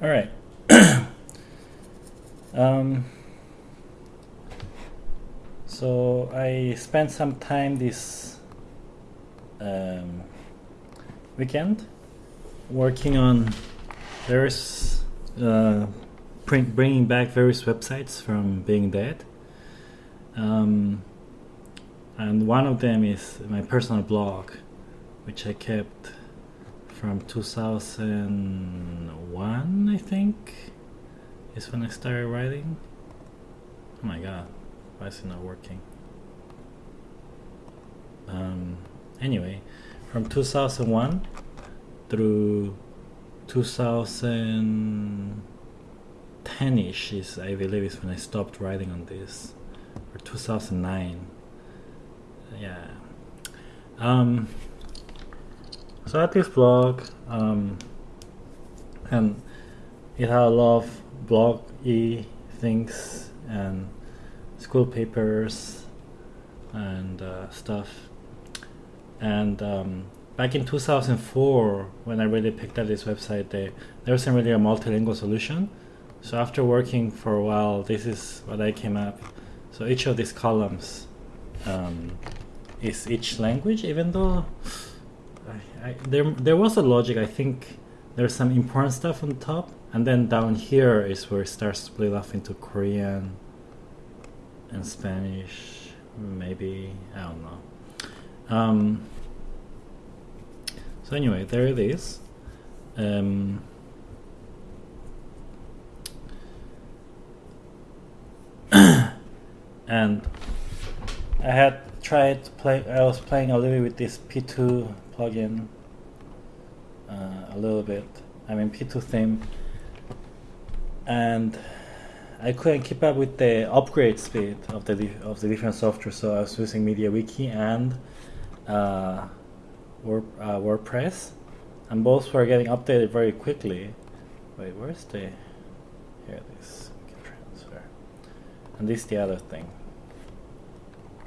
All right. um, so I spent some time this um, weekend working on various uh, print, bringing back various websites from being dead. Um, and one of them is my personal blog, which I kept from 2001, I think, is when I started writing. Oh my god, why is it not working? Um, anyway, from 2001 through 2010-ish is I believe is when I stopped writing on this, or 2009. Yeah. Um, so I had this blog, um, and it had a lot of blog e things and school papers and uh, stuff. And um, back in 2004, when I really picked up this website, they, there wasn't really a multilingual solution. So after working for a while, this is what I came up. So each of these columns um, is each language, even though I, there there was a logic. I think there's some important stuff on top, and then down here is where it starts to split off into Korean and Spanish. Maybe I don't know. Um, so anyway, there it is. Um, and I had tried to play. I was playing a little bit with this P2 plugin uh, a little bit. I mean P2 theme, and I couldn't keep up with the upgrade speed of the of the different software. So I was using MediaWiki and uh, Word, uh, WordPress, and both were getting updated very quickly. Wait, where's the? Here it is. transfer, and this is the other thing.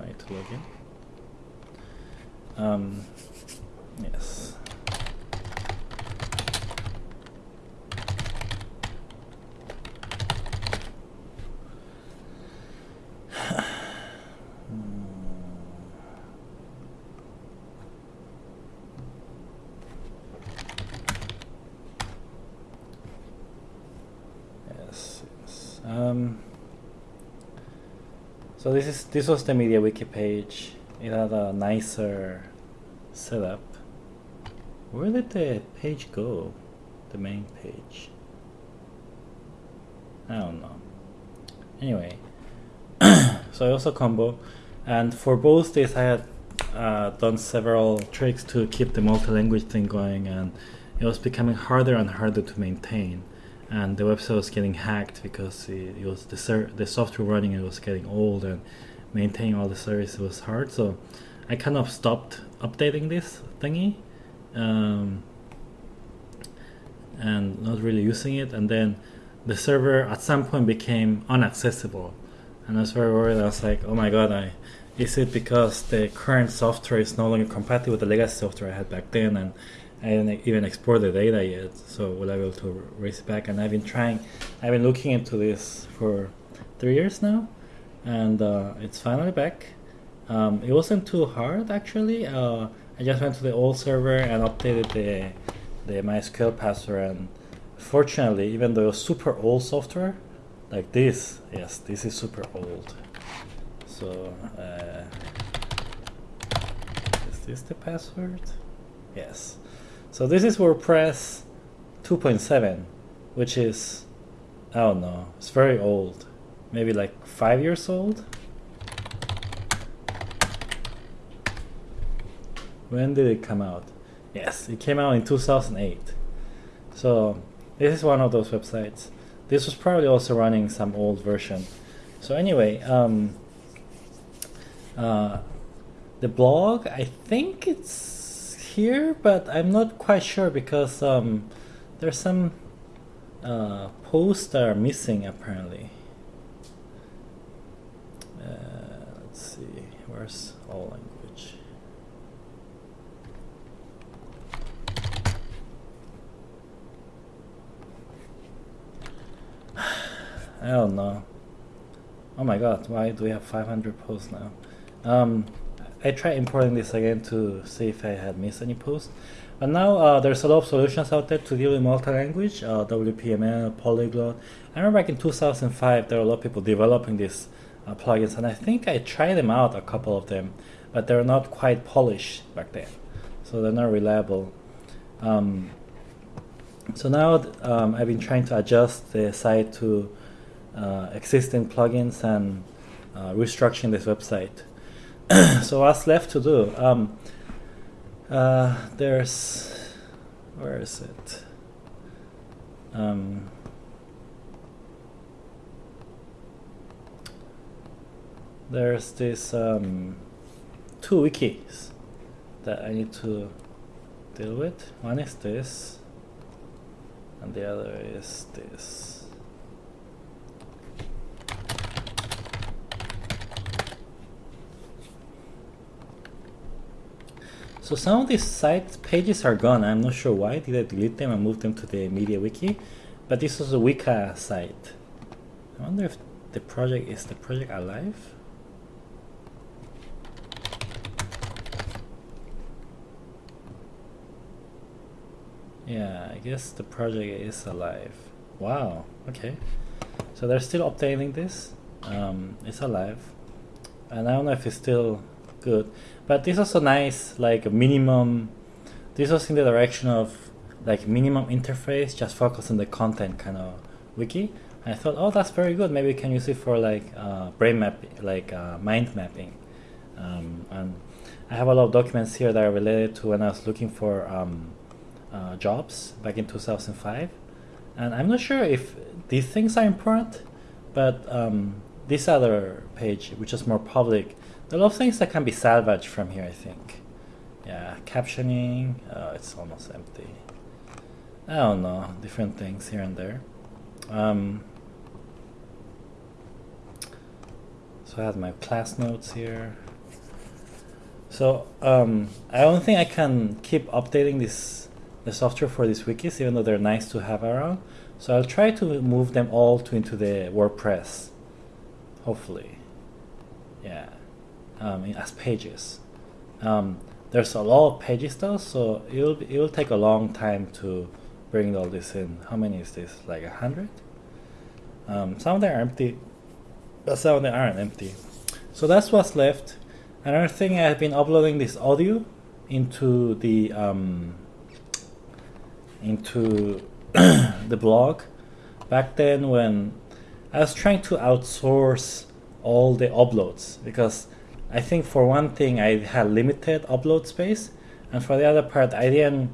I need to log in. Um, yes. yes. Um, so this is this was the MediaWiki page. It had a nicer setup. Where did the page go? The main page. I don't know. Anyway, so I also combo, and for both days I had uh, done several tricks to keep the multi-language thing going, and it was becoming harder and harder to maintain. And the website was getting hacked because it, it was the the software running it was getting old, and maintaining all the services was hard. So I kind of stopped updating this thingy, um, and not really using it. And then the server at some point became unaccessible and I was very worried. I was like, oh my god, I is it because the current software is no longer compatible with the legacy software I had back then, and I didn't even export the data yet. So will I be able to raise it back? And I've been trying, I've been looking into this for three years now, and uh, it's finally back. Um, it wasn't too hard actually. Uh, I just went to the old server and updated the the MySQL password, and fortunately, even though it was super old software, like this yes this is super old. So uh, is this the password? Yes. So this is WordPress 2.7 which is I don't know it's very old maybe like five years old when did it come out yes it came out in 2008 so this is one of those websites this was probably also running some old version. So anyway, um, uh, the blog, I think it's here, but I'm not quite sure because um, there's some uh, posts that are missing apparently. Uh, let's see, where's all language? Don't know. Oh my god, why do we have 500 posts now? Um, I tried importing this again to see if I had missed any posts. But now uh, there's a lot of solutions out there to deal with multi-language, uh, WPML, Polyglot. I remember back in 2005 there were a lot of people developing these uh, plugins and I think I tried them out, a couple of them, but they're not quite polished back then. So they're not reliable. Um, so now um, I've been trying to adjust the site to existing plugins and uh, restructuring this website. so what's left to do? Um, uh, there's where is it? Um, there's this um, two wikis that I need to deal with. One is this, and the other is this. So some of these site pages are gone. I'm not sure why. Did I delete them and move them to the media wiki? But this was a Weka site. I wonder if the project is the project alive? Yeah, I guess the project is alive. Wow, okay. So they're still updating this. Um, it's alive. And I don't know if it's still good. But this was a nice, like a minimum, this was in the direction of like minimum interface, just focus on the content kind of wiki. I thought, oh, that's very good. Maybe we can use it for like uh, brain mapping, like uh, mind mapping. Um, and I have a lot of documents here that are related to when I was looking for um, uh, jobs back in 2005. And I'm not sure if these things are important, but um, this other page, which is more public, there are a lot of things that can be salvaged from here, I think. Yeah, captioning, oh, it's almost empty. I don't know, different things here and there. Um, so I have my class notes here. So um, I don't think I can keep updating this the software for these wikis, even though they're nice to have around. So I'll try to move them all to into the WordPress, hopefully. Yeah um, as pages. Um, there's a lot of pages though, so it'll it will take a long time to bring all this in. How many is this? Like a hundred? Um, some of them are empty, but some of them aren't empty. So that's what's left. Another thing, I've been uploading this audio into the um, into the blog. Back then, when I was trying to outsource all the uploads because I think for one thing I had limited upload space, and for the other part I didn't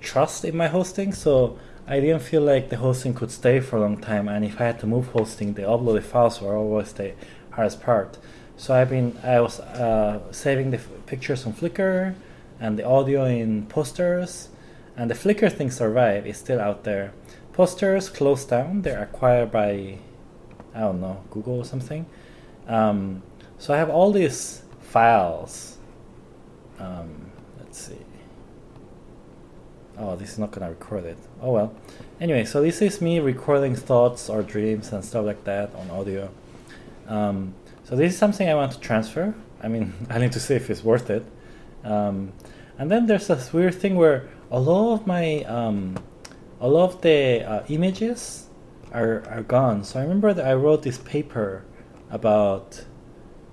trust in my hosting, so I didn't feel like the hosting could stay for a long time. And if I had to move hosting, the uploaded files were always the hardest part. So I've been I was uh, saving the pictures on Flickr and the audio in Posterous, and the Flickr thing survived. It's still out there. Posterous closed down. They're acquired by I don't know Google or something. Um, so I have all these files. Um, let's see. Oh, this is not gonna record it. Oh well. Anyway, so this is me recording thoughts or dreams and stuff like that on audio. Um, so this is something I want to transfer. I mean, I need to see if it's worth it. Um, and then there's this weird thing where a lot of my, um, a lot of the uh, images are, are gone. So I remember that I wrote this paper about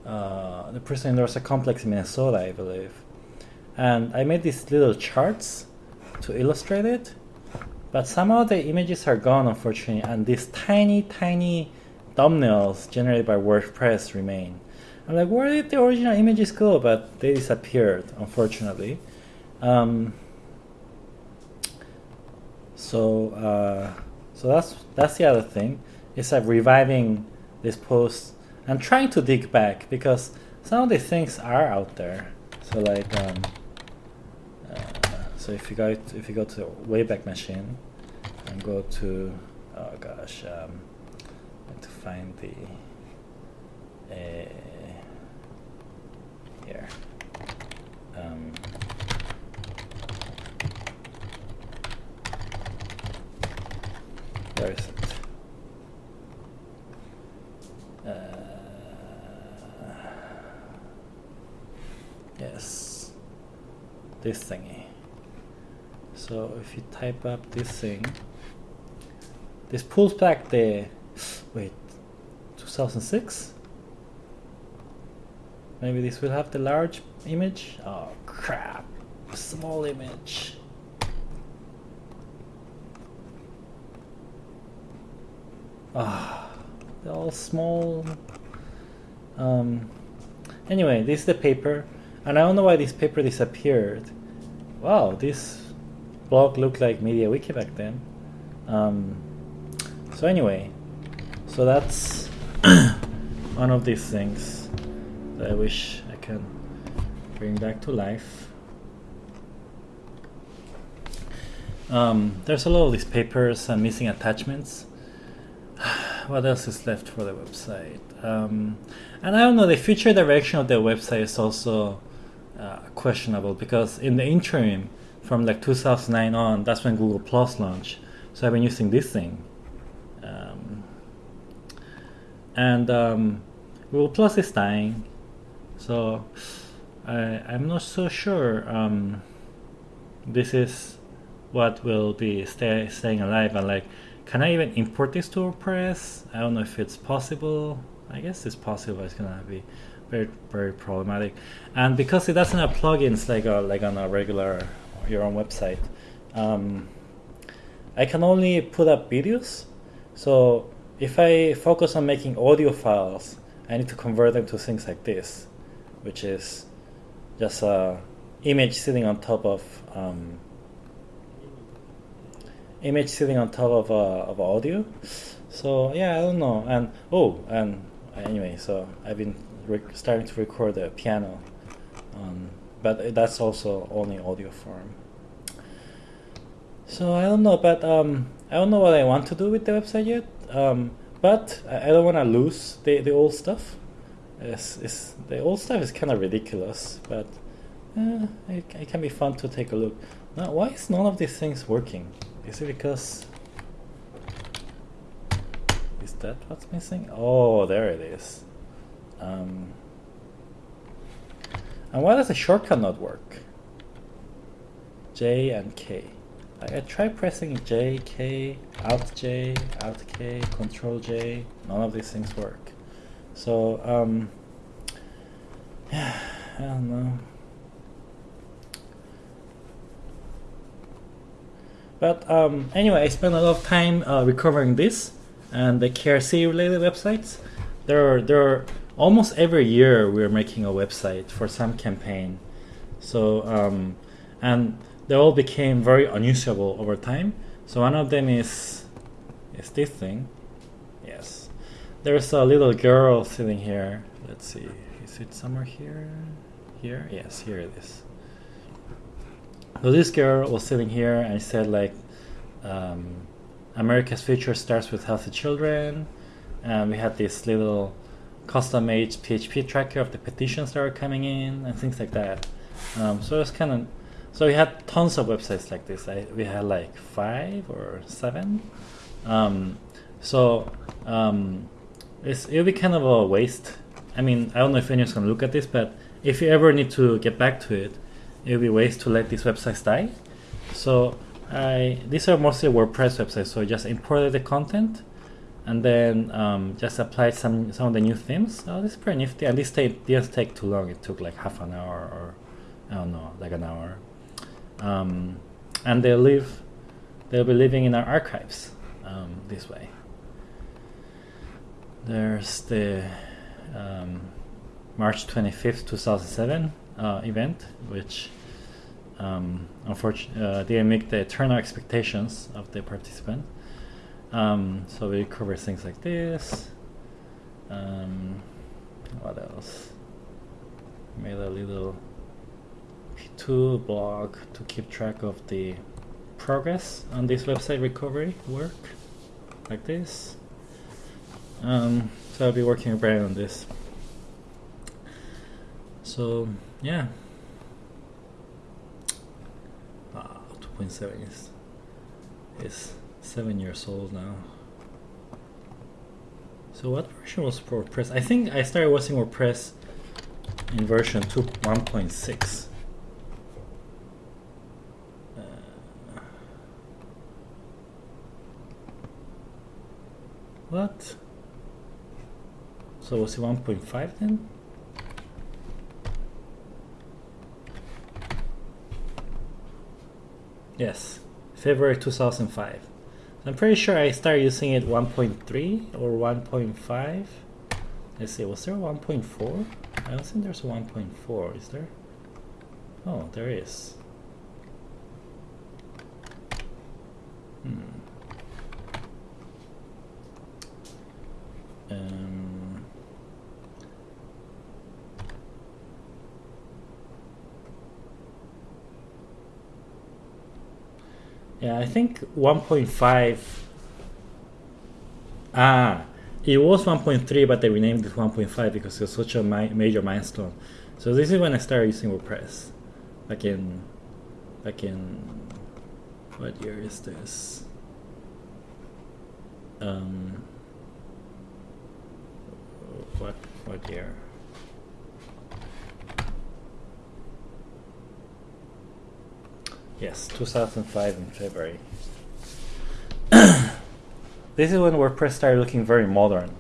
uh, the was a complex in Minnesota, I believe. And I made these little charts to illustrate it, but somehow the images are gone, unfortunately, and these tiny, tiny thumbnails generated by WordPress remain. I'm like, where did the original images go? But they disappeared, unfortunately. Um, so, uh, so that's that's the other thing. It's like reviving this post I'm trying to dig back because some of these things are out there. So like, um, uh, so if you go to, if you go to the Wayback Machine and go to, oh gosh, um, to find the uh, here. Um, where is it? This thingy. So if you type up this thing, this pulls back the, wait, 2006? Maybe this will have the large image? Oh crap, small image. Ah, they're all small. Um, anyway, this is the paper, and I don't know why this paper disappeared. Wow, this blog looked like MediaWiki back then. Um, so anyway, so that's one of these things that I wish I can bring back to life. Um, there's a lot of these papers and missing attachments. what else is left for the website? Um, and I don't know, the future direction of the website is also uh, questionable because in the interim, from like 2009 on, that's when Google Plus launched. So I've been using this thing. Um, and um, Google Plus is dying. So I, I'm not so sure um, this is what will be stay, staying alive. And like, can I even import this to WordPress? I don't know if it's possible. I guess it's possible. It's gonna be very very problematic, and because it doesn't have plugins like a, like on a regular your own website, um, I can only put up videos. So if I focus on making audio files, I need to convert them to things like this, which is just a image sitting on top of um, image sitting on top of uh, of audio. So yeah, I don't know. And oh, and anyway, so I've been starting to record the piano, um, but that's also only audio form. So I don't know, but um, I don't know what I want to do with the website yet. Um, but I, I don't want to lose the the old stuff. It's, it's, the old stuff is kind of ridiculous, but uh, it, it can be fun to take a look. Now, why is none of these things working? Is it because... Is that what's missing? Oh, there it is. Um, and why does the shortcut not work? J and K. I, try pressing J, K, Alt J, Alt K, Control J. None of these things work. So, um, yeah, I don't know. But um, anyway, I spent a lot of time uh, recovering this and the KRC related websites. There are, there are almost every year we're making a website for some campaign. So, um, and they all became very unusable over time. So one of them is, is this thing. Yes. There's a little girl sitting here. Let's see, is it somewhere here? Here? Yes, here it is. So this girl was sitting here and said like, um, America's future starts with healthy children. And we had this little custom-made PHP tracker of the petitions that are coming in and things like that. Um, so it's kind of, so we had tons of websites like this. I, we had like five or seven. Um, so um, it'll be kind of a waste. I mean, I don't know if anyone's gonna look at this, but if you ever need to get back to it, it'll be waste to let these websites die. So I these are mostly WordPress websites, so I just imported the content and then um, just applied some some of the new themes. Oh, this is pretty nifty, and this take, didn't take too long. It took like half an hour or I don't know, like an hour. Um, and they live, they'll be living in our archives um, this way. There's the um, March 25th, 2007 uh, event, which um, unfortunately uh, didn't meet the eternal expectations of the participant. Um, so we cover things like this. Um, what else? Made a little P2 blog to keep track of the progress on this website recovery work, like this. Um, so I'll be working with on this. So yeah. Wow, 2.7 is is seven years old now. So what version was WordPress? I think I started watching WordPress in version 2 1.6. Uh, what? So was it 1.5 then? Yes, February 2005. I'm pretty sure I started using it 1.3 or 1.5. Let's see, was there 1.4? I don't think there's 1.4, is there? Oh, there is. Hmm. Um, yeah, I think 1.5. Ah, it was 1.3, but they renamed it 1.5 because it was such a mi major milestone. So this is when I started using WordPress. Back in, back in, what year is this? Um, what what year? Yes, 2005 in February. this is when WordPress started looking very modern.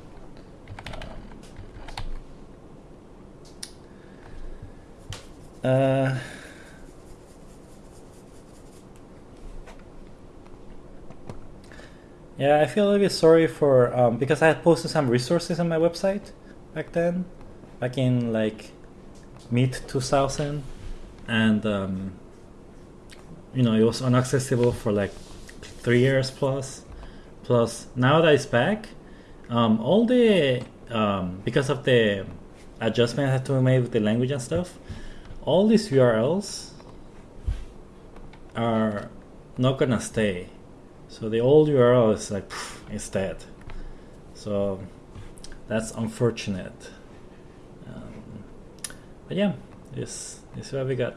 Uh, yeah, I feel a little bit sorry for um, because I had posted some resources on my website back then, back in like mid 2000, and um, you know it was inaccessible for like three years plus. Plus now that it's back, um, all the um, because of the adjustment I had to be made with the language and stuff, all these URLs are not gonna stay. So the old URL is like pff, it's dead. So that's unfortunate. Um, but yeah, this, this is what we got.